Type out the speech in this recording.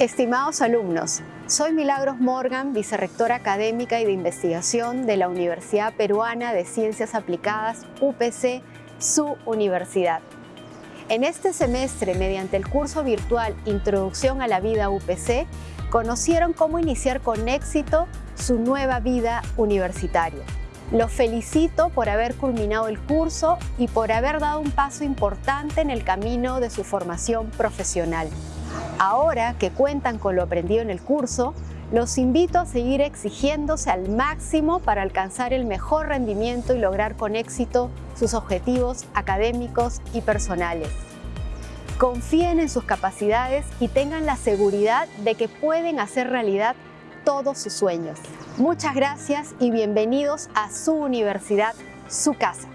Estimados alumnos, soy Milagros Morgan, vicerrectora académica y de investigación de la Universidad Peruana de Ciencias Aplicadas, UPC, su universidad. En este semestre, mediante el curso virtual Introducción a la Vida UPC, conocieron cómo iniciar con éxito su nueva vida universitaria. Los felicito por haber culminado el curso y por haber dado un paso importante en el camino de su formación profesional. Ahora que cuentan con lo aprendido en el curso, los invito a seguir exigiéndose al máximo para alcanzar el mejor rendimiento y lograr con éxito sus objetivos académicos y personales. Confíen en sus capacidades y tengan la seguridad de que pueden hacer realidad todos sus sueños. Muchas gracias y bienvenidos a su universidad, su casa.